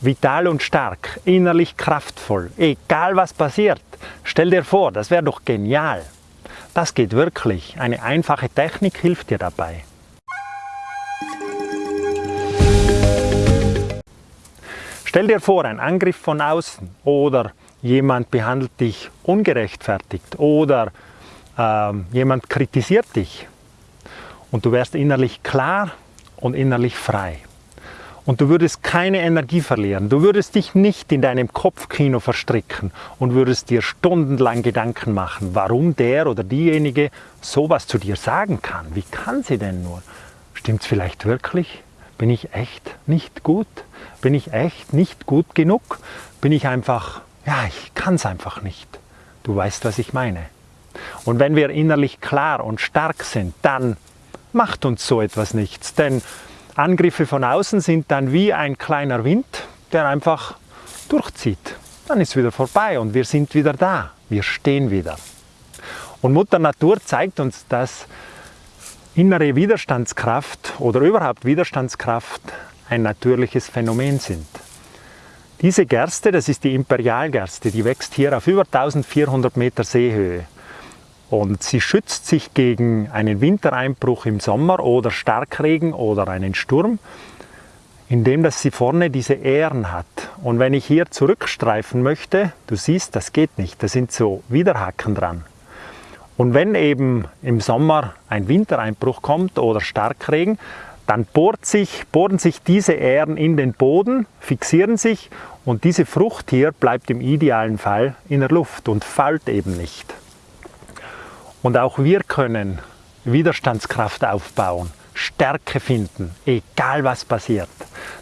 vital und stark, innerlich kraftvoll, egal was passiert. Stell dir vor, das wäre doch genial. Das geht wirklich. Eine einfache Technik hilft dir dabei. Stell dir vor, ein Angriff von außen oder jemand behandelt dich ungerechtfertigt oder äh, jemand kritisiert dich und du wärst innerlich klar und innerlich frei. Und du würdest keine Energie verlieren. Du würdest dich nicht in deinem Kopfkino verstricken und würdest dir stundenlang Gedanken machen, warum der oder diejenige sowas zu dir sagen kann. Wie kann sie denn nur? Stimmt's vielleicht wirklich? Bin ich echt nicht gut? Bin ich echt nicht gut genug? Bin ich einfach, ja, ich kann es einfach nicht. Du weißt, was ich meine. Und wenn wir innerlich klar und stark sind, dann macht uns so etwas nichts. Denn Angriffe von außen sind dann wie ein kleiner Wind, der einfach durchzieht. Dann ist wieder vorbei und wir sind wieder da. Wir stehen wieder. Und Mutter Natur zeigt uns, dass innere Widerstandskraft oder überhaupt Widerstandskraft ein natürliches Phänomen sind. Diese Gerste, das ist die Imperialgerste, die wächst hier auf über 1400 Meter Seehöhe. Und sie schützt sich gegen einen Wintereinbruch im Sommer oder Starkregen oder einen Sturm, indem dass sie vorne diese Ähren hat. Und wenn ich hier zurückstreifen möchte, du siehst, das geht nicht, da sind so Widerhaken dran. Und wenn eben im Sommer ein Wintereinbruch kommt oder Starkregen, dann bohrt sich, bohren sich diese Ähren in den Boden, fixieren sich und diese Frucht hier bleibt im idealen Fall in der Luft und fällt eben nicht. Und auch wir können Widerstandskraft aufbauen, Stärke finden, egal was passiert.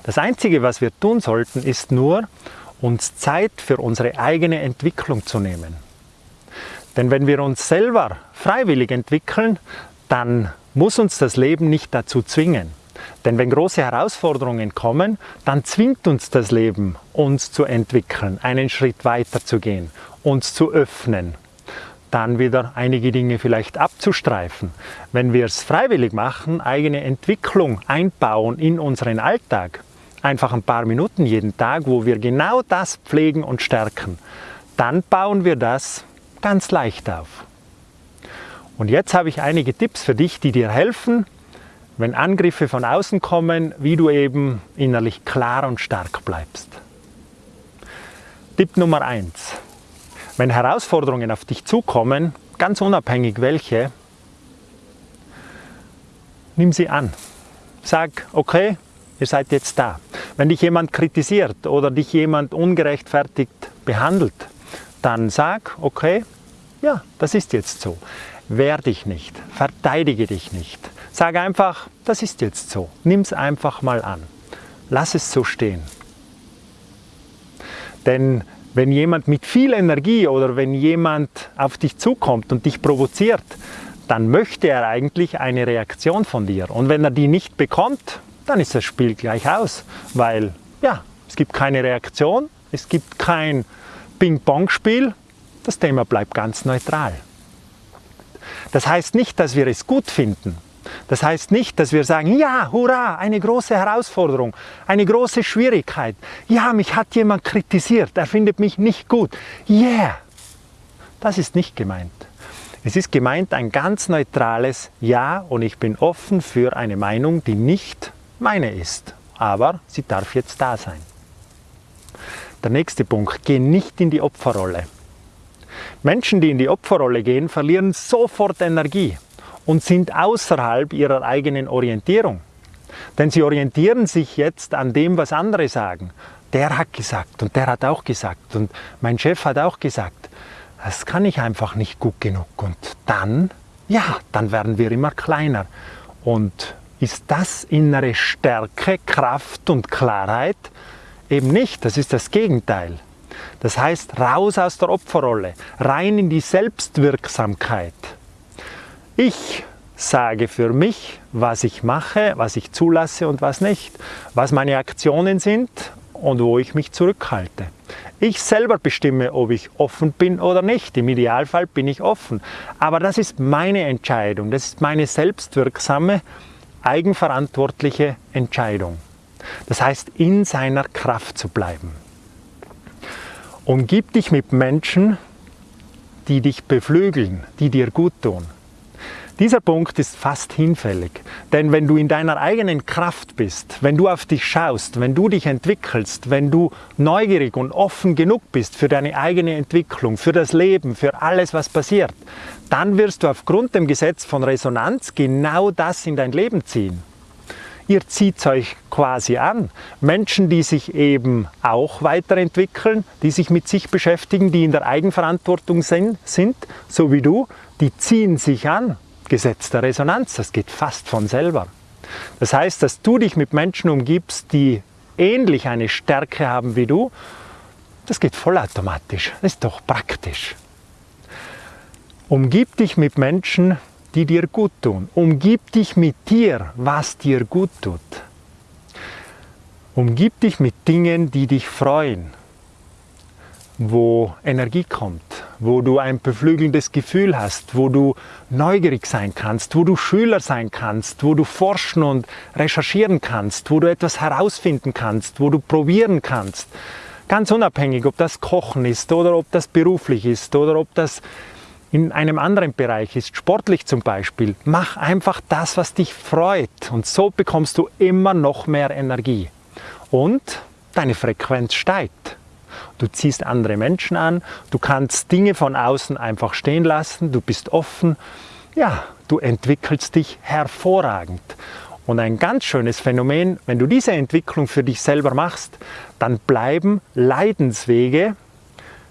Das Einzige, was wir tun sollten, ist nur, uns Zeit für unsere eigene Entwicklung zu nehmen. Denn wenn wir uns selber freiwillig entwickeln, dann muss uns das Leben nicht dazu zwingen. Denn wenn große Herausforderungen kommen, dann zwingt uns das Leben, uns zu entwickeln, einen Schritt weiter zu gehen, uns zu öffnen, dann wieder einige Dinge vielleicht abzustreifen. Wenn wir es freiwillig machen, eigene Entwicklung einbauen in unseren Alltag, einfach ein paar Minuten jeden Tag, wo wir genau das pflegen und stärken, dann bauen wir das ganz leicht auf. Und jetzt habe ich einige Tipps für dich, die dir helfen, wenn Angriffe von außen kommen, wie du eben innerlich klar und stark bleibst. Tipp Nummer eins: wenn Herausforderungen auf dich zukommen, ganz unabhängig welche, nimm sie an. Sag, okay, ihr seid jetzt da. Wenn dich jemand kritisiert oder dich jemand ungerechtfertigt behandelt, dann sag, okay, ja, das ist jetzt so. Wehr dich nicht, verteidige dich nicht. Sag einfach, das ist jetzt so. Nimm es einfach mal an. Lass es so stehen. Denn wenn jemand mit viel Energie oder wenn jemand auf dich zukommt und dich provoziert, dann möchte er eigentlich eine Reaktion von dir. Und wenn er die nicht bekommt, dann ist das Spiel gleich aus, weil ja, es gibt keine Reaktion, es gibt kein Ping-Pong-Spiel, das Thema bleibt ganz neutral. Das heißt nicht, dass wir es gut finden, das heißt nicht, dass wir sagen, ja, hurra, eine große Herausforderung, eine große Schwierigkeit. Ja, mich hat jemand kritisiert, er findet mich nicht gut. Yeah! Das ist nicht gemeint. Es ist gemeint ein ganz neutrales Ja und ich bin offen für eine Meinung, die nicht meine ist. Aber sie darf jetzt da sein. Der nächste Punkt, geh nicht in die Opferrolle. Menschen, die in die Opferrolle gehen, verlieren sofort Energie und sind außerhalb ihrer eigenen Orientierung. Denn sie orientieren sich jetzt an dem, was andere sagen. Der hat gesagt und der hat auch gesagt und mein Chef hat auch gesagt. Das kann ich einfach nicht gut genug. Und dann, ja, dann werden wir immer kleiner. Und ist das innere Stärke, Kraft und Klarheit? Eben nicht, das ist das Gegenteil. Das heißt, raus aus der Opferrolle, rein in die Selbstwirksamkeit. Ich sage für mich, was ich mache, was ich zulasse und was nicht, was meine Aktionen sind und wo ich mich zurückhalte. Ich selber bestimme, ob ich offen bin oder nicht. Im Idealfall bin ich offen. Aber das ist meine Entscheidung. Das ist meine selbstwirksame, eigenverantwortliche Entscheidung. Das heißt, in seiner Kraft zu bleiben. Umgib dich mit Menschen, die dich beflügeln, die dir gut tun. Dieser Punkt ist fast hinfällig, denn wenn du in deiner eigenen Kraft bist, wenn du auf dich schaust, wenn du dich entwickelst, wenn du neugierig und offen genug bist für deine eigene Entwicklung, für das Leben, für alles, was passiert, dann wirst du aufgrund dem Gesetz von Resonanz genau das in dein Leben ziehen. Ihr zieht euch quasi an. Menschen, die sich eben auch weiterentwickeln, die sich mit sich beschäftigen, die in der Eigenverantwortung sind, sind so wie du, die ziehen sich an Gesetz der Resonanz, das geht fast von selber. Das heißt, dass du dich mit Menschen umgibst, die ähnlich eine Stärke haben wie du, das geht vollautomatisch, das ist doch praktisch. Umgib dich mit Menschen, die dir gut tun. Umgib dich mit dir, was dir gut tut. Umgib dich mit Dingen, die dich freuen, wo Energie kommt, wo du ein beflügelndes Gefühl hast, wo du neugierig sein kannst, wo du Schüler sein kannst, wo du forschen und recherchieren kannst, wo du etwas herausfinden kannst, wo du probieren kannst. Ganz unabhängig, ob das Kochen ist oder ob das beruflich ist oder ob das in einem anderen Bereich ist, sportlich zum Beispiel. Mach einfach das, was dich freut und so bekommst du immer noch mehr Energie. Und deine Frequenz steigt. Du ziehst andere Menschen an, du kannst Dinge von außen einfach stehen lassen, du bist offen, ja, du entwickelst dich hervorragend. Und ein ganz schönes Phänomen, wenn du diese Entwicklung für dich selber machst, dann bleiben Leidenswege,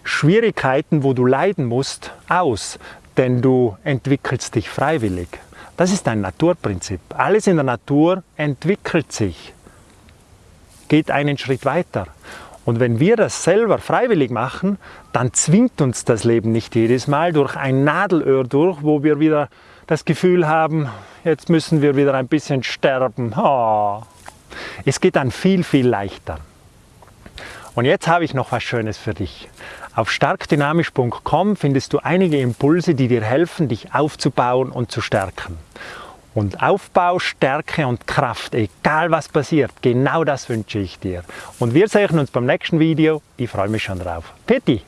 Schwierigkeiten, wo du leiden musst, aus, denn du entwickelst dich freiwillig. Das ist ein Naturprinzip. Alles in der Natur entwickelt sich, geht einen Schritt weiter. Und wenn wir das selber freiwillig machen, dann zwingt uns das Leben nicht jedes Mal durch ein Nadelöhr durch, wo wir wieder das Gefühl haben, jetzt müssen wir wieder ein bisschen sterben. Oh. Es geht dann viel, viel leichter. Und jetzt habe ich noch was Schönes für dich. Auf starkdynamisch.com findest du einige Impulse, die dir helfen, dich aufzubauen und zu stärken. Und Aufbau, Stärke und Kraft, egal was passiert, genau das wünsche ich dir. Und wir sehen uns beim nächsten Video. Ich freue mich schon drauf. Peti!